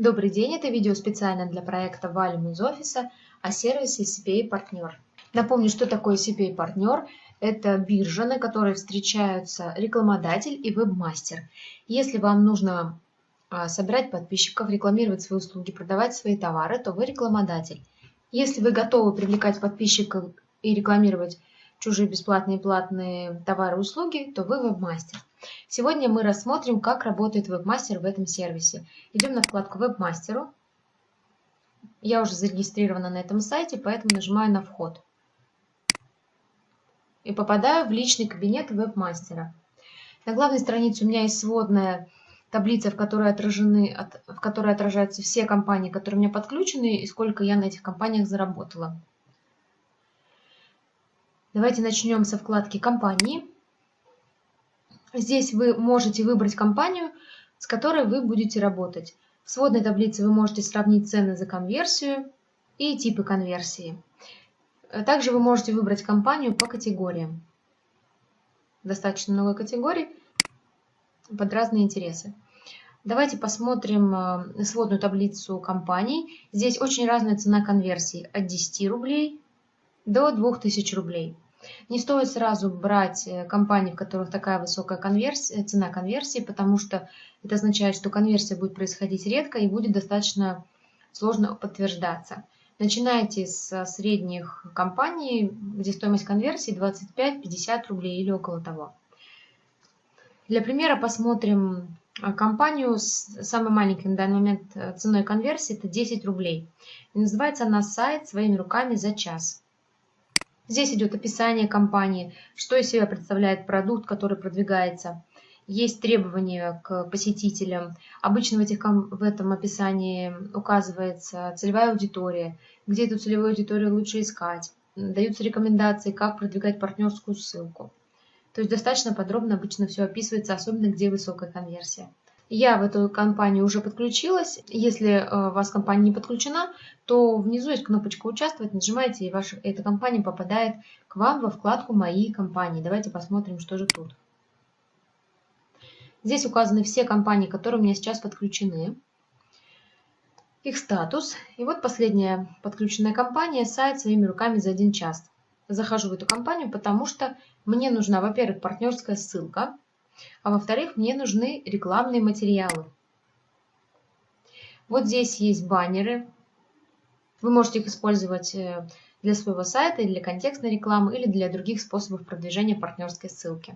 Добрый день, это видео специально для проекта Валим из офиса о сервисе CPA Партнер. Напомню, что такое CPA Партнер. Это биржа, на которой встречаются рекламодатель и вебмастер. Если вам нужно а, собирать подписчиков, рекламировать свои услуги, продавать свои товары, то вы рекламодатель. Если вы готовы привлекать подписчиков и рекламировать чужие бесплатные и платные товары и услуги, то вы вебмастер. Сегодня мы рассмотрим, как работает вебмастер в этом сервисе. Идем на вкладку вебмастеру. Я уже зарегистрирована на этом сайте, поэтому нажимаю на вход. И попадаю в личный кабинет вебмастера. На главной странице у меня есть сводная таблица, в которой, отражены, в которой отражаются все компании, которые у меня подключены, и сколько я на этих компаниях заработала. Давайте начнем со вкладки «Компании». Здесь вы можете выбрать компанию, с которой вы будете работать. В сводной таблице вы можете сравнить цены за конверсию и типы конверсии. Также вы можете выбрать компанию по категориям. Достаточно много категорий под разные интересы. Давайте посмотрим э, сводную таблицу компаний. Здесь очень разная цена конверсии от 10 рублей до 2000 рублей. Не стоит сразу брать э, компании, в которых такая высокая конверсия, цена конверсии, потому что это означает, что конверсия будет происходить редко и будет достаточно сложно подтверждаться. Начинайте с средних компаний, где стоимость конверсии 25-50 рублей или около того. Для примера посмотрим э, компанию с самой маленькой на данный момент э, ценой конверсии, это 10 рублей. И называется она «Сайт своими руками за час». Здесь идет описание компании, что из себя представляет продукт, который продвигается. Есть требования к посетителям. Обычно в, этих, в этом описании указывается целевая аудитория, где эту целевую аудиторию лучше искать. Даются рекомендации, как продвигать партнерскую ссылку. То есть достаточно подробно обычно все описывается, особенно где высокая конверсия. Я в эту компанию уже подключилась. Если э, у вас компания не подключена, то внизу есть кнопочка «Участвовать», нажимаете, и ваша, эта компания попадает к вам во вкладку «Мои компании». Давайте посмотрим, что же тут. Здесь указаны все компании, которые у меня сейчас подключены, их статус. И вот последняя подключенная компания, сайт своими руками за один час. Захожу в эту компанию, потому что мне нужна, во-первых, партнерская ссылка – а во-вторых, мне нужны рекламные материалы. Вот здесь есть баннеры. Вы можете их использовать э, для своего сайта, для контекстной рекламы, или для других способов продвижения партнерской ссылки.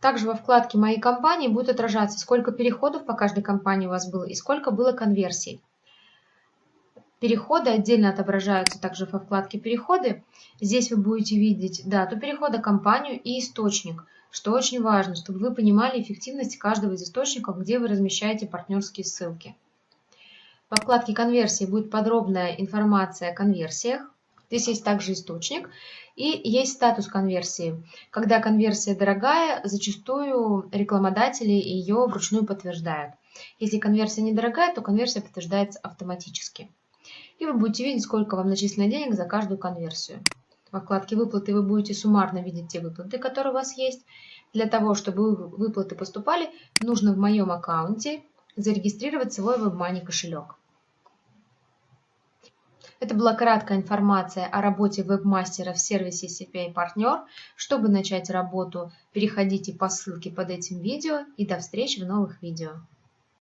Также во вкладке «Мои компании» будет отражаться, сколько переходов по каждой компании у вас было и сколько было конверсий. Переходы отдельно отображаются также во вкладке «Переходы». Здесь вы будете видеть дату перехода, компанию и источник, что очень важно, чтобы вы понимали эффективность каждого из источников, где вы размещаете партнерские ссылки. Во вкладке «Конверсии» будет подробная информация о конверсиях. Здесь есть также источник и есть статус конверсии. Когда конверсия дорогая, зачастую рекламодатели ее вручную подтверждают. Если конверсия недорогая, то конверсия подтверждается автоматически и вы будете видеть, сколько вам начислено денег за каждую конверсию. Во вкладке «Выплаты» вы будете суммарно видеть те выплаты, которые у вас есть. Для того, чтобы выплаты поступали, нужно в моем аккаунте зарегистрировать свой WebMoney кошелек. Это была краткая информация о работе вебмастера в сервисе CPA Партнер. Чтобы начать работу, переходите по ссылке под этим видео и до встречи в новых видео.